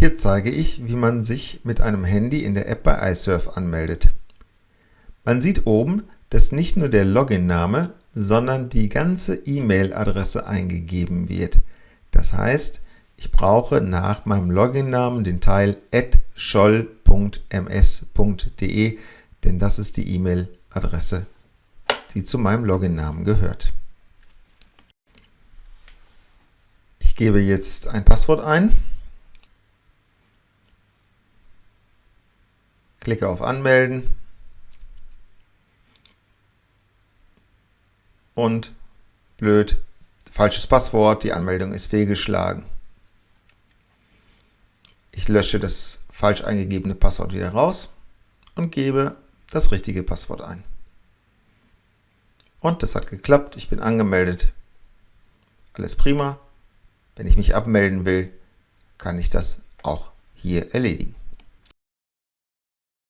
Hier zeige ich, wie man sich mit einem Handy in der App bei iSurf anmeldet. Man sieht oben, dass nicht nur der Login-Name, sondern die ganze E-Mail-Adresse eingegeben wird. Das heißt, ich brauche nach meinem Login-Namen den Teil scholl.ms.de, denn das ist die E-Mail-Adresse, die zu meinem Login-Namen gehört. Ich gebe jetzt ein Passwort ein, klicke auf Anmelden und blöd, falsches Passwort, die Anmeldung ist fehlgeschlagen. Ich lösche das falsch eingegebene Passwort wieder raus und gebe das richtige Passwort ein. Und das hat geklappt, ich bin angemeldet. Alles prima. Wenn ich mich abmelden will, kann ich das auch hier erledigen.